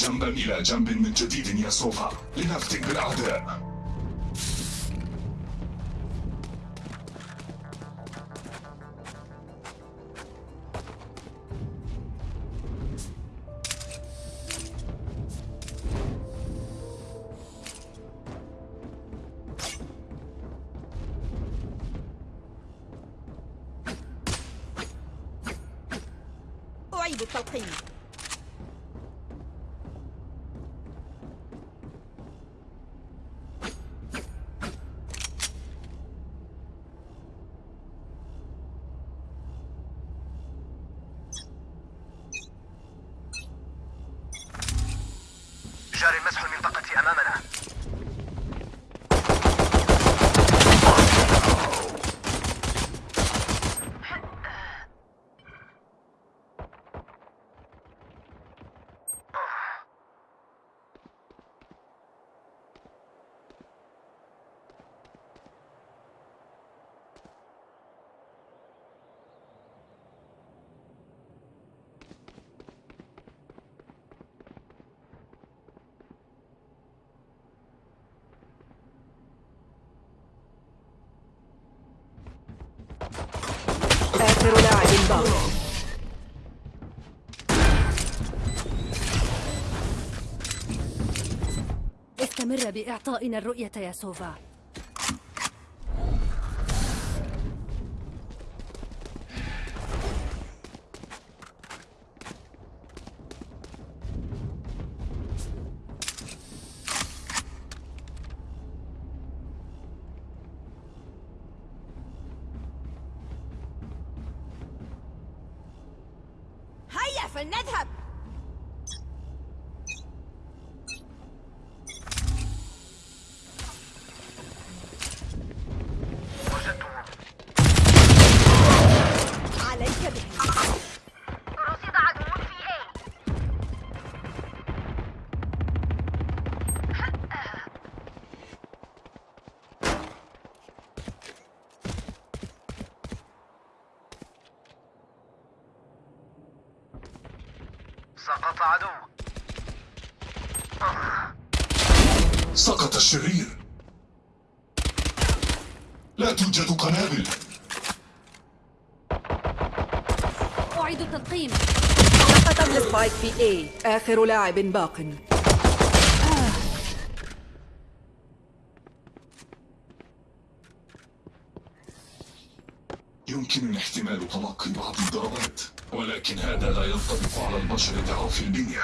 جنبا إلى جنب من جديد يا سوفا لنفتك بالأعداء آخر لاعب باق استمر بإعطائنا الرؤية يا سوفا. سقط عدو سقط الشرير. لا توجد قنابل. أعيد التلقيم سقط السبايك في A. آخر لاعب باق. يمكنني احتمال تلقي بعض الضربات. ولكن هذا لا ينطبق على البشر ضعاف البنية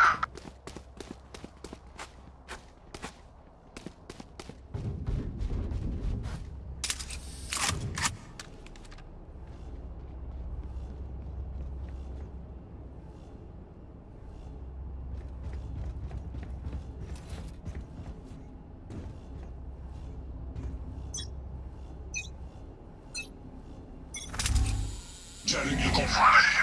جاري القنص عليهم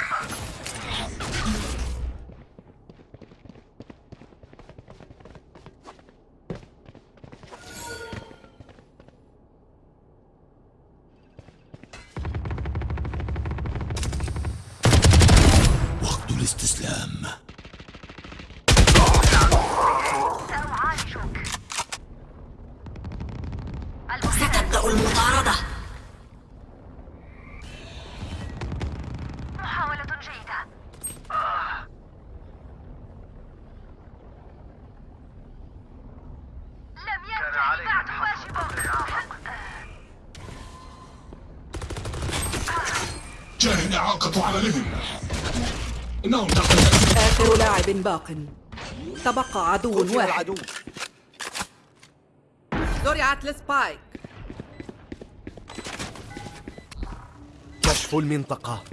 لاعب باق. تبقى عدو واحد. زرعت السبايك كشف المنطقة.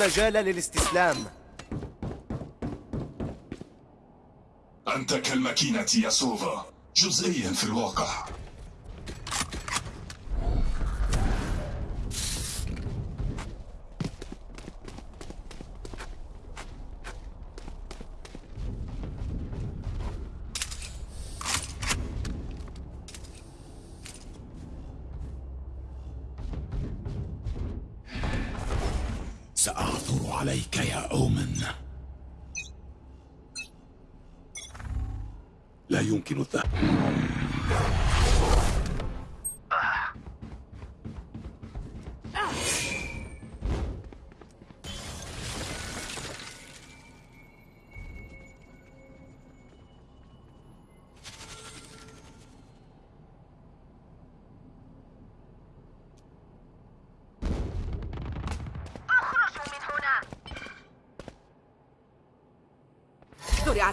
مجال للاستسلام. أنت كالماكينة يا سوفا جزئيا في الواقع. عليك يا أومن. لا يمكن الذهاب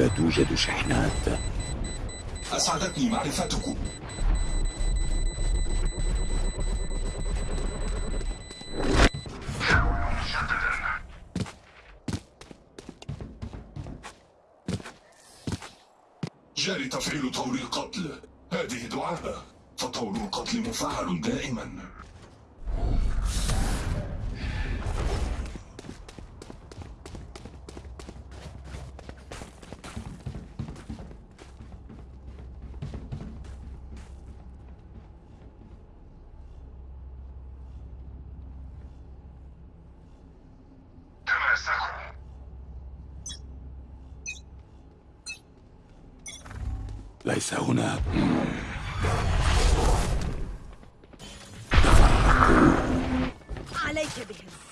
لا توجد شحنات؟ أسعدتني معرفتكم. جاري تفعيل طور القتل. هذه دعابة فطور القتل مفعل دائما. عليك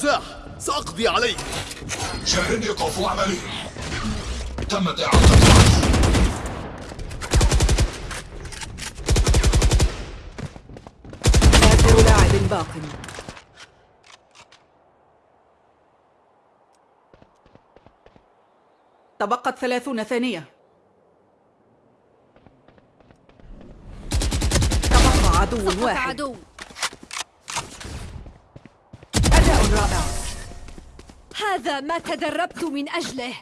المزاح سأقضي عليك. إيقاف عمله تمت إعادة العدو آخر لاعب باق تبقت ثلاثون ثانية. تبقى عدو واحد. عدو أداء رائع هذا ما تدربت من أجله.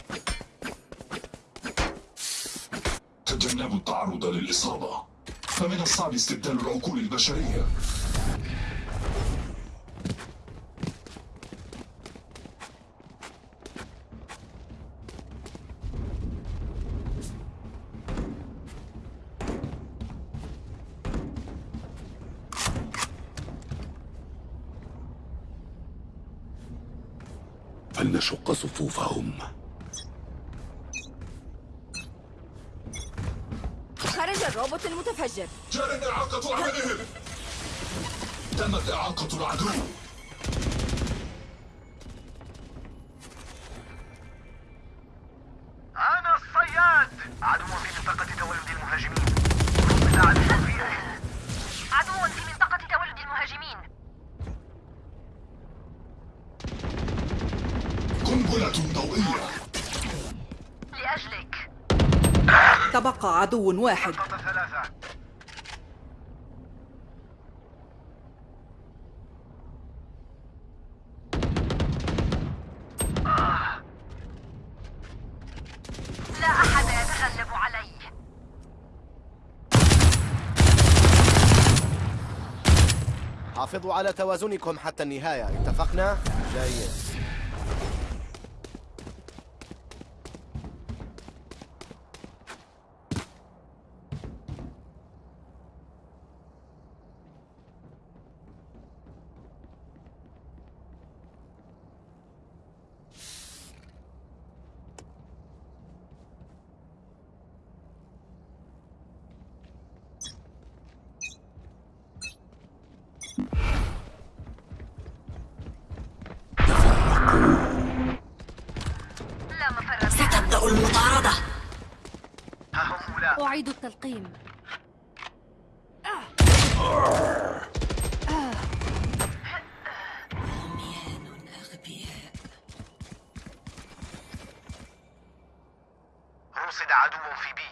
تجنبوا التعرض للإصابة. فمن الصعب استبدال العقول البشرية. قنبلة ضوئية لأجلك. تبقى عدو واحد. حافظوا على توازنكم حتى النهاية. اتفقنا؟ جيد. ستبدأ المطاردة. أعيد التلقيم. رصد عدو في بي.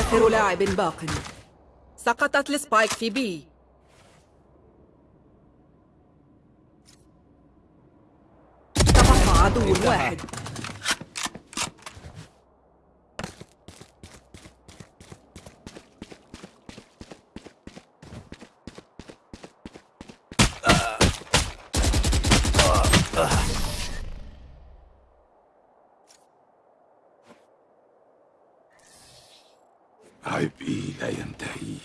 آخر لاعب باق. سقطت السبايك في بي تبقى عدو واحد عبئي لا ينتهي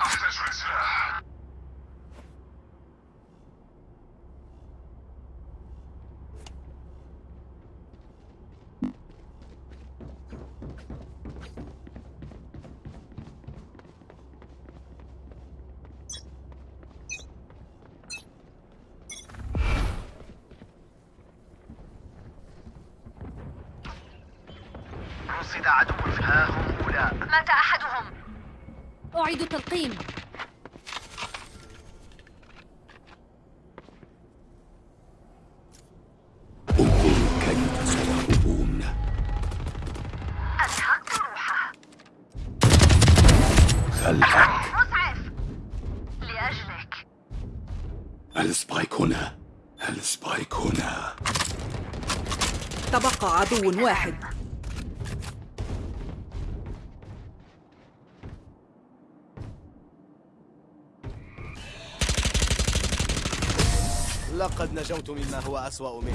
أحتاج لسلاح رصد عدو ها هم أولاء مات أحدهم. أعيد التلقيم. عدو واحد. لقد نجوت مما هو أسوأ منك.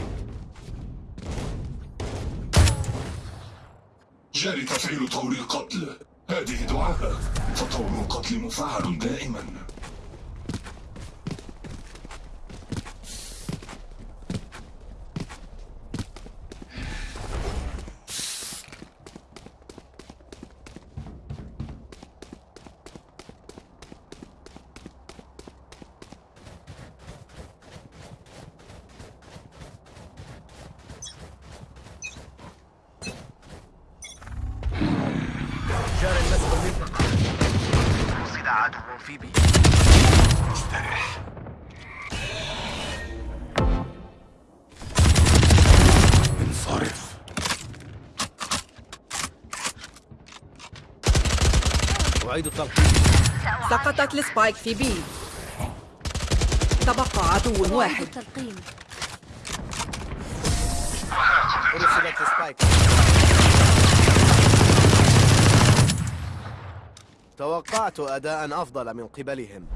جاري تفعيل طور القتل. هذه دعاء. فطور القتل مفعل دائما. سقطت ال spike في B تبقى عدو واحد. رصدت spike. توقعت أداء أفضل من قبلهم.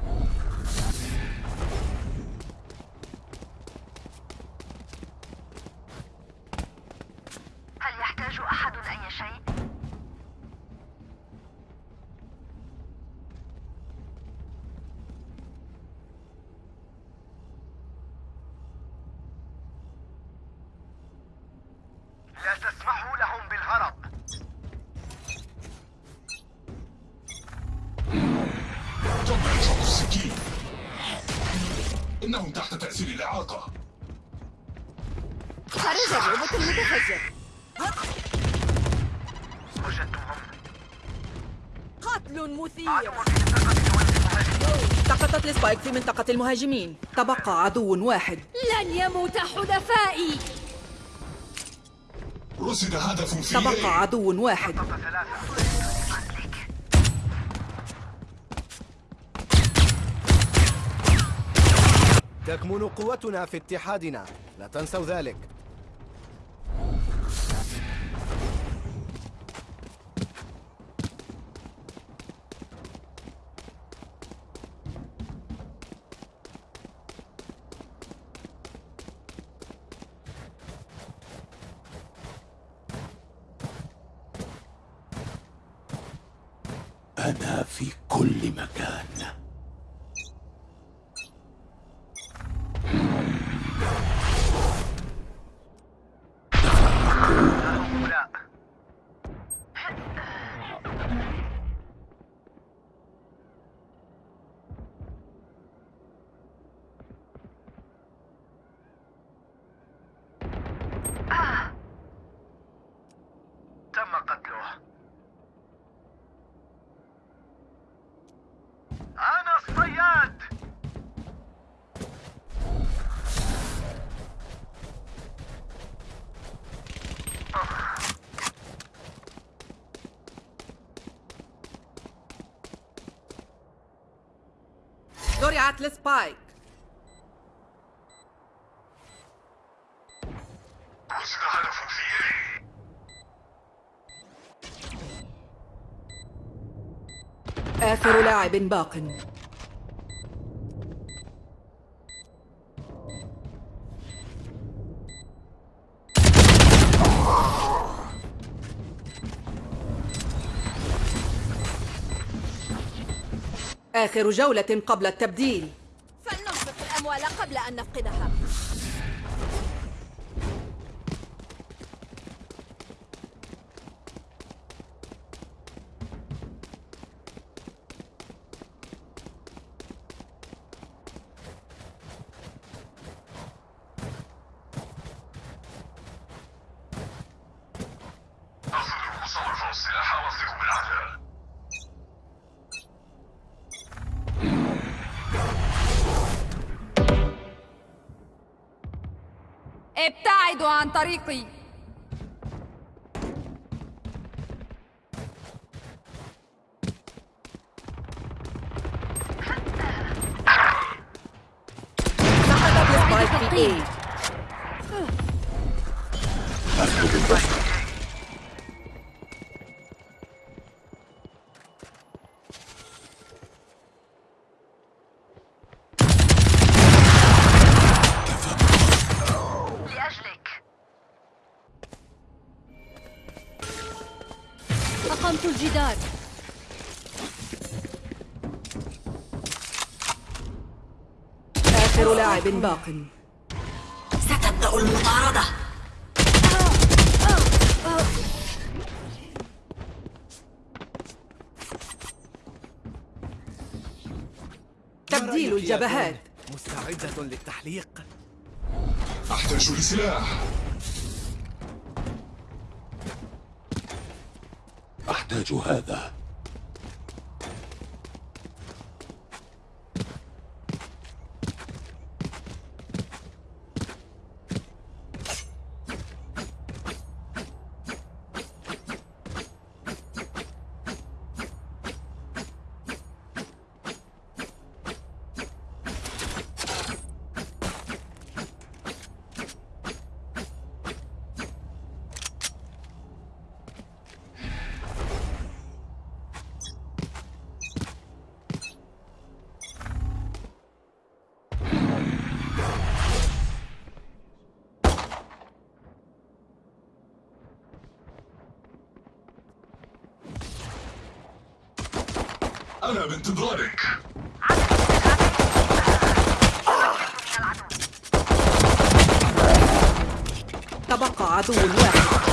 السبايك في منطقة المهاجمين. تبقى عدو واحد. لن يموت حلفائي. رصد هدف في تبقى A. عدو واحد. تكمن قوتنا في اتحادنا. لا تنسوا ذلك أنا في كل مكان هؤلاء آه. تم قتله أنا الصياد هدف في يدي آخر لاعب باق. آخر جولة قبل التبديل. فلننفق الأموال قبل أن نفقدها. ابتعدوا عن طريقي. باق. ستبدأ المطاردة. تبديل الجبهات. مستعدة للتحليق. أحتاج لسلاح. أحتاج هذا. أنا بانتظارك تبقى عدو واحد.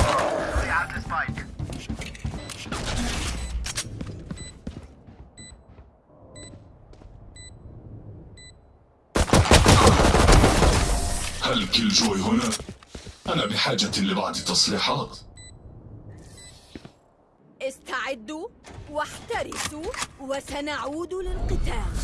هل كيل جوي هنا؟ أنا بحاجة لبعض تصليحات. استعدوا. واحترسوا وسنعود للقتال.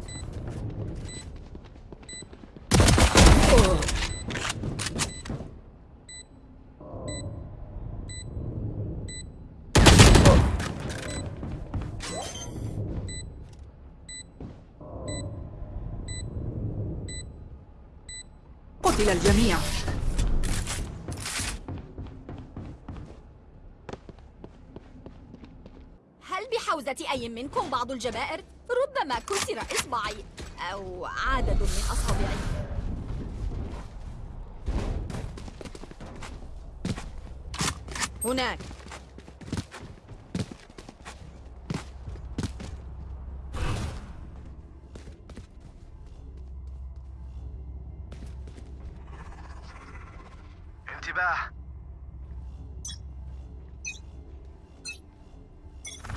منكم بعض الجبائر؟ ربما كسر إصبعي أو عدد من أصابعي هناك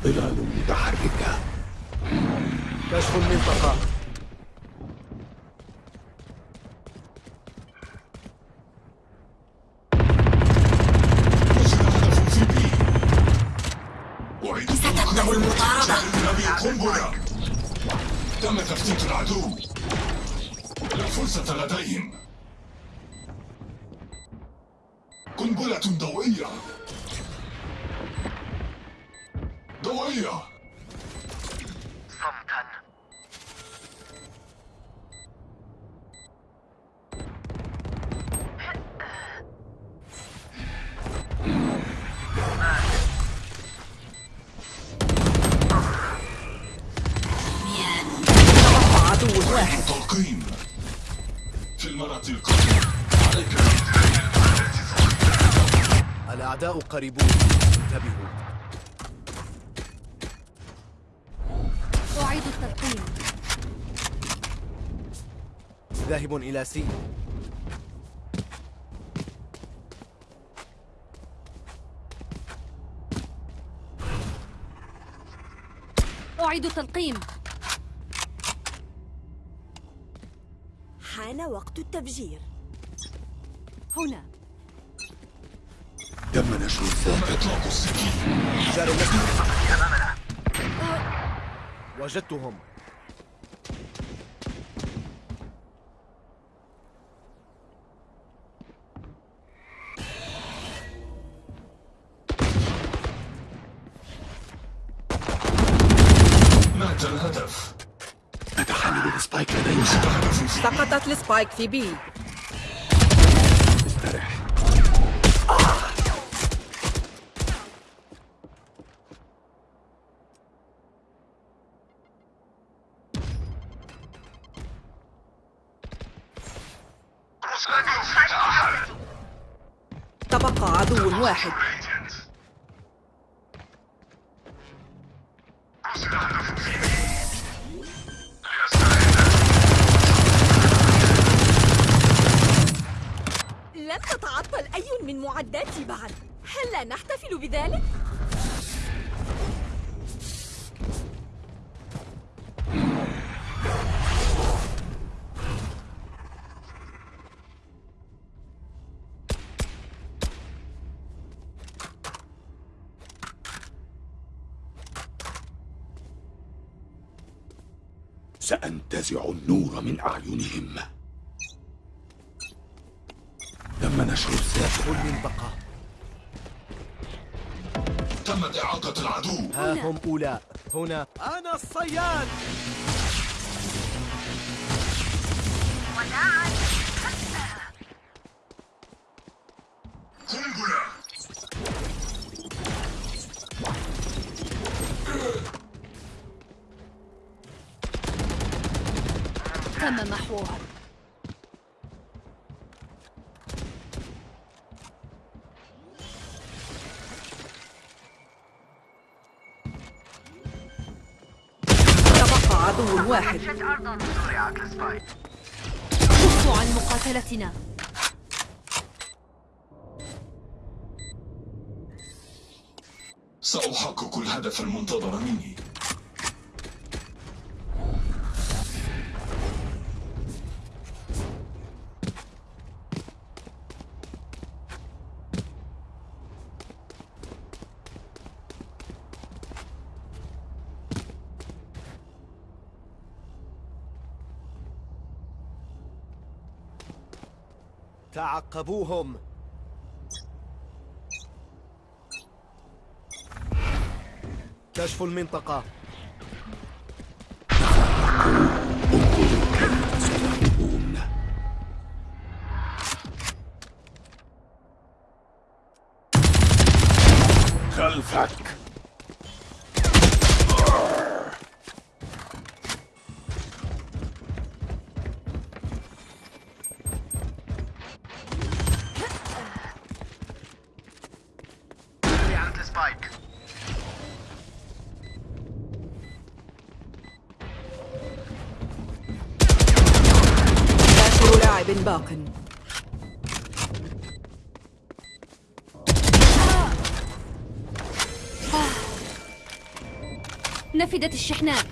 ظلال متحركة كشف المنطقة. وصل هدف في بي. أعيد ستبدأ المطاردة. قنبلة تم تفتيت العدو. لا فرصة لديهم. قنبلة ضوئية. صمتا. عدو واحد تلقيم في المرة القادمة. عليك الأعداء قريبون. انتبهوا. أعيد التلقيم ذاهب إلى سي. أعيد التلقيم. حان وقت التفجير. هنا. تم نشر إطلاق السكين وجدتهم. مات الهدف. نتحمل السبايك في سقطت السبايك في بي. تبقى عدو واحد لم تتعطل أي من معداتي بعد هل لا نحتفل بذلك؟ النور من أعينهم. تم نشر الذاكرة المنطقة تمت إعاقة العدو. ها هم أولاء. هنا أنا الصياد. تم محوها تبقى عدو واحد. كفوا عن مقاتلتنا. سأحقق الهدف المنتظر مني. تعقبوهم كشف المنطقة. خلفك. نفدت الشحنات.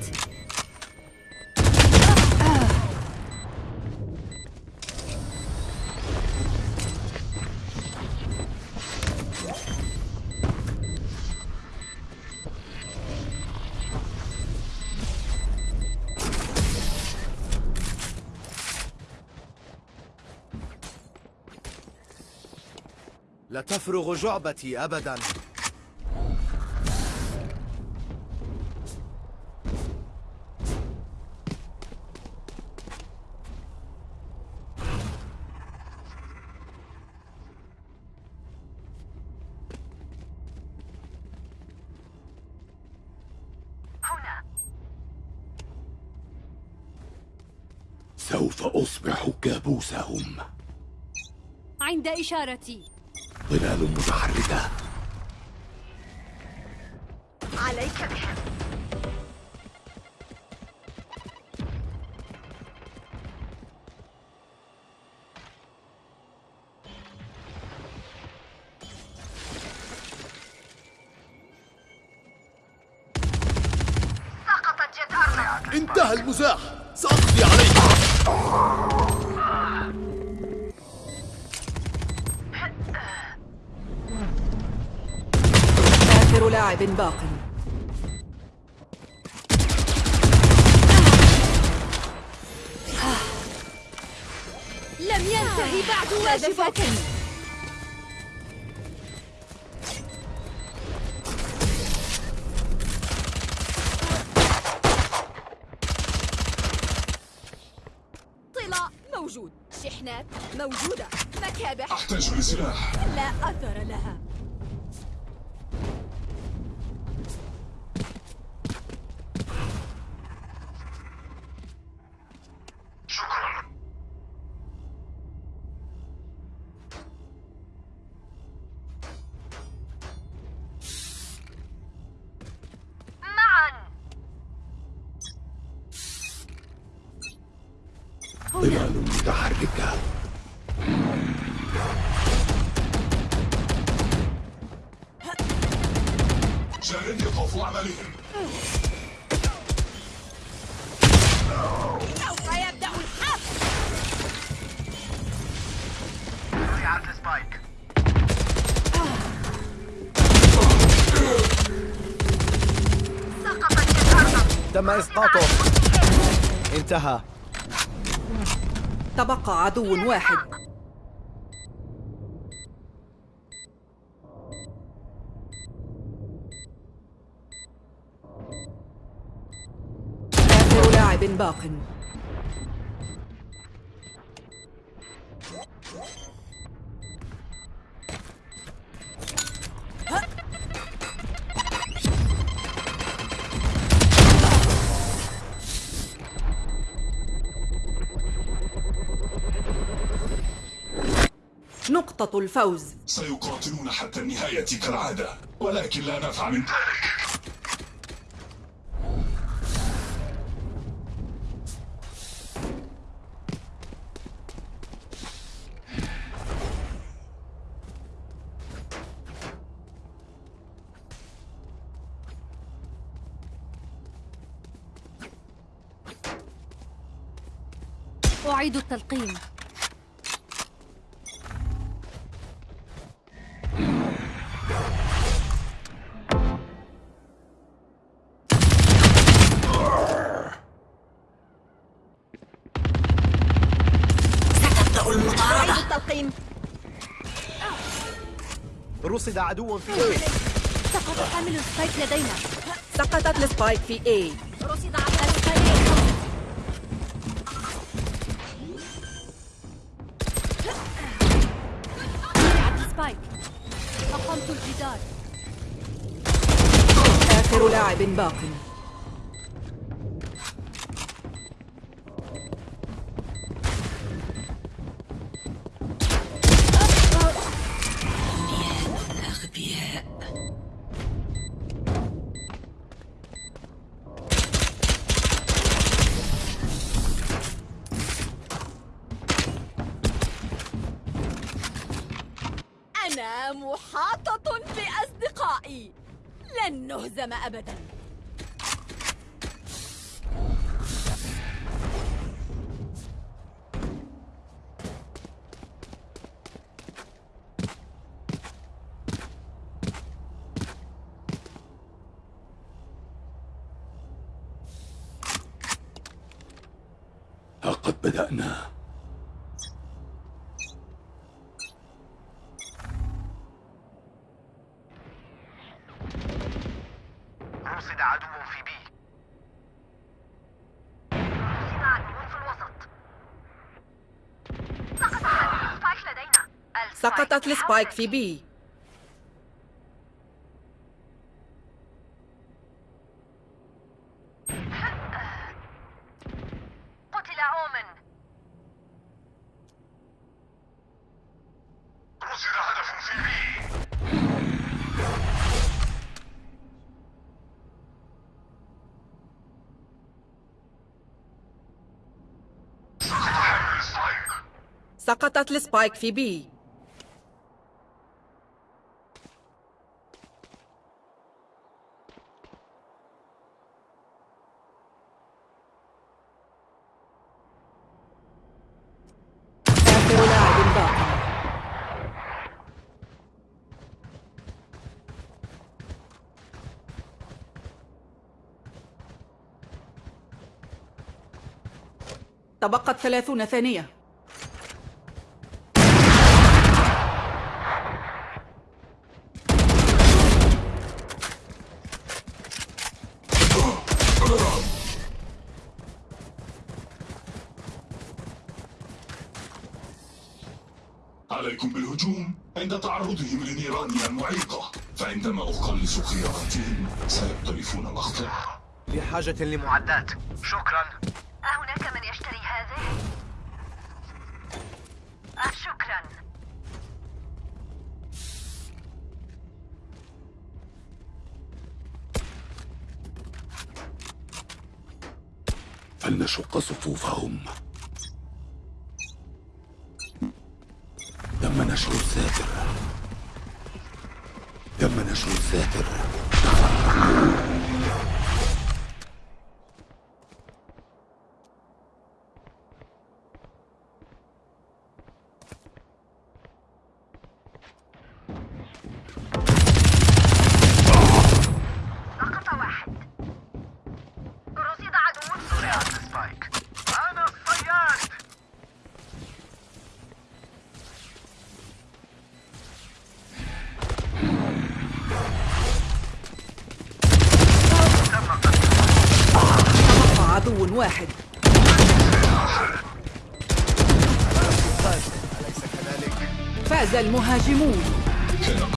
لا تفرغ جعبتي أبدا. كابوسهم عند إشارتي. ظلال متحركة عليك بهم ينتهي بعد واجباتي طلاء موجود. شحنات موجودة. مكابح. أحتاج لسلاح لا أثر لها. تم إسقاطه. انتهى. تبقى عدو واحد. آخر لاعب باق. نقطة الفوز. سيقاتلون حتى النهاية كالعادة ولكن لا نفع من ذلك. أعيد التلقيم. رصد عدو في A. سقط حامل ال spike لدينا. سقطت ال spike في A. رصد على ال spike ال spike. أقمت الجدار. آخر لاعب باق. أنا محاطة بأصدقائي لن نهزم أبدا ها قد بدأنا رصد عدو في B رصد عدو في الوسط سقط حامل ال spike لدينا سقطت ال spike في B قتل Omen رصد هدف في B سقطت السبايك في B آخر لاعب باق تبقت ثلاثون ثانية. عليكم بالهجوم. عند تعرضهم لنيراني المعيقة فعندما أخلص خياراتهم سيقترفون مقطع بحاجة لمعدات. شكرا. فلنشق صفوفهم. تم نشر الساتر تم نشر الساتر Terra de Mundo.